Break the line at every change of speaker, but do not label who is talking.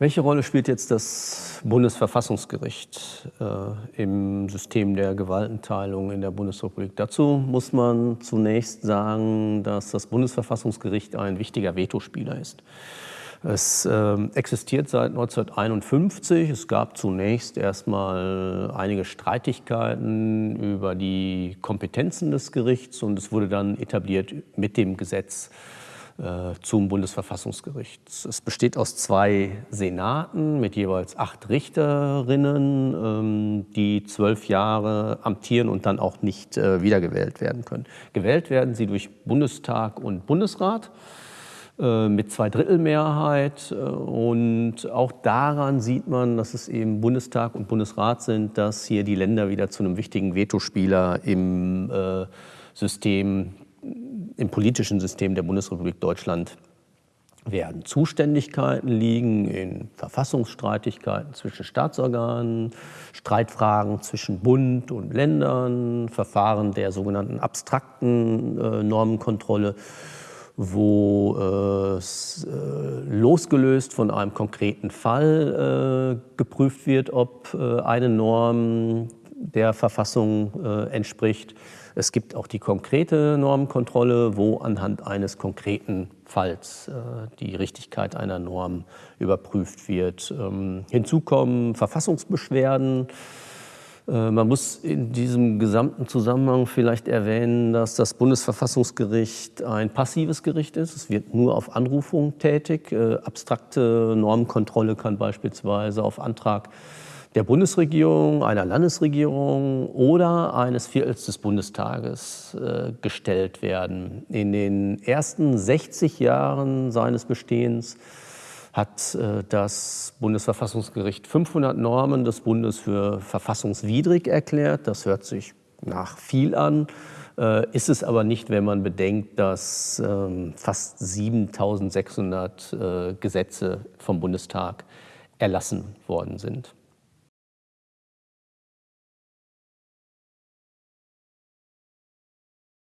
Welche Rolle spielt jetzt das Bundesverfassungsgericht äh, im System der Gewaltenteilung in der Bundesrepublik? Dazu muss man zunächst sagen, dass das Bundesverfassungsgericht ein wichtiger Vetospieler ist. Es äh, existiert seit 1951. Es gab zunächst erstmal einige Streitigkeiten über die Kompetenzen des Gerichts und es wurde dann etabliert mit dem Gesetz zum Bundesverfassungsgericht. Es besteht aus zwei Senaten mit jeweils acht Richterinnen, ähm, die zwölf Jahre amtieren und dann auch nicht äh, wiedergewählt werden können. Gewählt werden sie durch Bundestag und Bundesrat äh, mit Zweidrittelmehrheit. Und auch daran sieht man, dass es eben Bundestag und Bundesrat sind, dass hier die Länder wieder zu einem wichtigen Vetospieler im System im politischen System der Bundesrepublik Deutschland werden. Zuständigkeiten liegen in Verfassungsstreitigkeiten zwischen Staatsorganen, Streitfragen zwischen Bund und Ländern, Verfahren der sogenannten abstrakten äh, Normenkontrolle, wo äh, äh, losgelöst von einem konkreten Fall äh, geprüft wird, ob äh, eine Norm der Verfassung äh, entspricht. Es gibt auch die konkrete Normkontrolle, wo anhand eines konkreten Falls äh, die Richtigkeit einer Norm überprüft wird. Ähm, hinzu kommen Verfassungsbeschwerden. Äh, man muss in diesem gesamten Zusammenhang vielleicht erwähnen, dass das Bundesverfassungsgericht ein passives Gericht ist. Es wird nur auf Anrufung tätig. Äh, abstrakte Normkontrolle kann beispielsweise auf Antrag der Bundesregierung, einer Landesregierung oder eines Viertels des Bundestages äh, gestellt werden. In den ersten 60 Jahren seines Bestehens hat äh, das Bundesverfassungsgericht 500 Normen des Bundes für verfassungswidrig erklärt. Das hört sich nach viel an, äh, ist es aber nicht, wenn man bedenkt, dass ähm, fast 7600 äh, Gesetze vom Bundestag erlassen worden sind.